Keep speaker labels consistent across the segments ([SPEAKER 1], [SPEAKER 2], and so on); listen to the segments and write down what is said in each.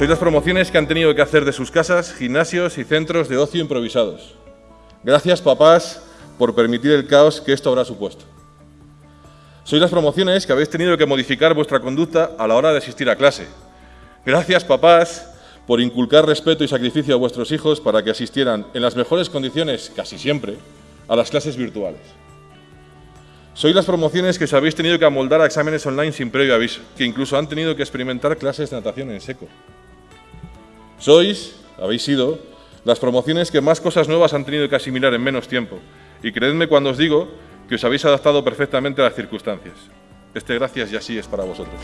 [SPEAKER 1] Sois las promociones que han tenido que hacer de sus casas gimnasios y centros de ocio improvisados. Gracias, papás, por permitir el caos que esto habrá supuesto. Sois las promociones que habéis tenido que modificar vuestra conducta a la hora de asistir a clase. Gracias, papás, por inculcar respeto y sacrificio a vuestros hijos para que asistieran en las mejores condiciones, casi siempre, a las clases virtuales. Sois las promociones que os habéis tenido que amoldar a exámenes online sin previo aviso, que incluso han tenido que experimentar clases de natación en seco. Sois, habéis sido, las promociones que más cosas nuevas han tenido que asimilar en menos tiempo. Y creedme cuando os digo que os habéis adaptado perfectamente a las circunstancias. Este gracias y así es para vosotros.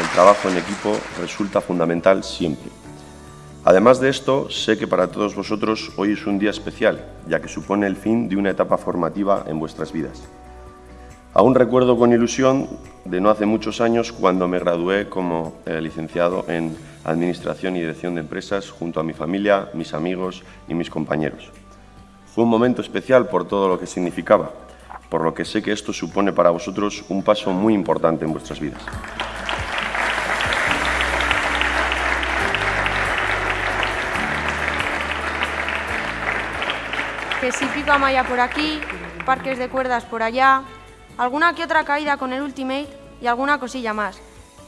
[SPEAKER 2] El trabajo en equipo resulta fundamental siempre. Además de esto, sé que para todos vosotros hoy es un día especial, ya que supone el fin de una etapa formativa en vuestras vidas. Aún recuerdo con ilusión de no hace muchos años cuando me gradué como eh, licenciado en Administración y Dirección de Empresas junto a mi familia, mis amigos y mis compañeros. Fue un momento especial por todo lo que significaba, por lo que sé que esto supone para vosotros un paso muy importante en vuestras vidas.
[SPEAKER 3] Que si malla por aquí, parques de cuerdas por allá, alguna que otra caída con el Ultimate y alguna cosilla más.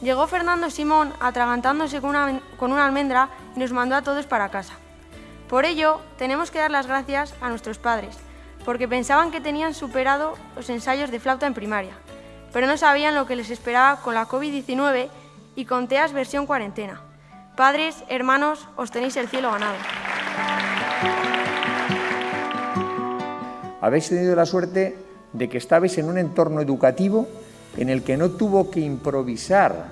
[SPEAKER 3] Llegó Fernando Simón atragantándose con una, con una almendra y nos mandó a todos para casa. Por ello, tenemos que dar las gracias a nuestros padres, porque pensaban que tenían superado los ensayos de flauta en primaria, pero no sabían lo que les esperaba con la COVID-19 y con TEAS versión cuarentena. Padres, hermanos, os tenéis el cielo ganado.
[SPEAKER 4] Habéis tenido la suerte de que estabais en un entorno educativo en el que no tuvo que improvisar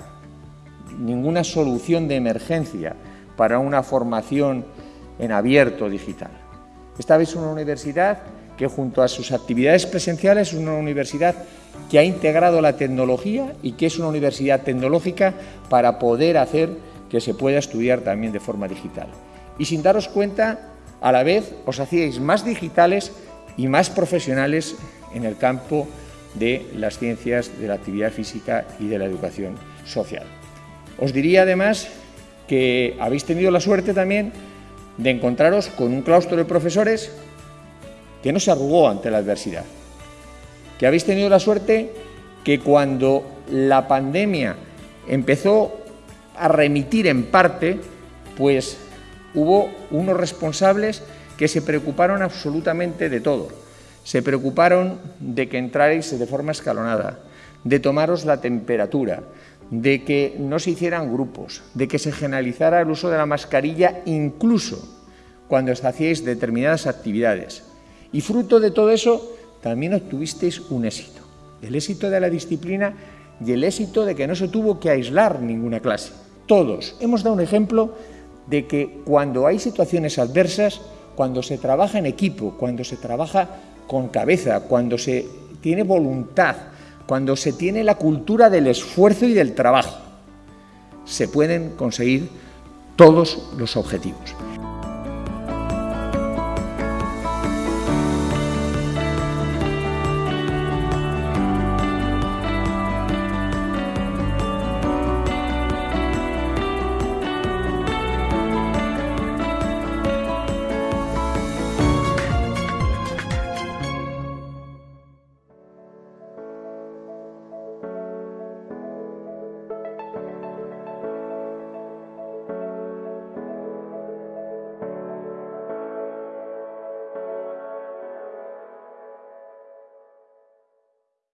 [SPEAKER 4] ninguna solución de emergencia para una formación en abierto digital. Estabais en una universidad que junto a sus actividades presenciales es una universidad que ha integrado la tecnología y que es una universidad tecnológica para poder hacer que se pueda estudiar también de forma digital. Y sin daros cuenta, a la vez os hacíais más digitales y más profesionales en el campo de las ciencias de la actividad física y de la educación social. Os diría además que habéis tenido la suerte también de encontraros con un claustro de profesores que no se arrugó ante la adversidad, que habéis tenido la suerte que cuando la pandemia empezó a remitir en parte, pues hubo unos responsables que se preocuparon absolutamente de todo se preocuparon de que entrarais de forma escalonada, de tomaros la temperatura, de que no se hicieran grupos, de que se generalizara el uso de la mascarilla incluso cuando hacíais determinadas actividades. Y fruto de todo eso también obtuvisteis un éxito, el éxito de la disciplina y el éxito de que no se tuvo que aislar ninguna clase. Todos hemos dado un ejemplo de que cuando hay situaciones adversas, cuando se trabaja en equipo, cuando se trabaja con cabeza, cuando se tiene voluntad, cuando se tiene la cultura del esfuerzo y del trabajo, se pueden conseguir todos los objetivos.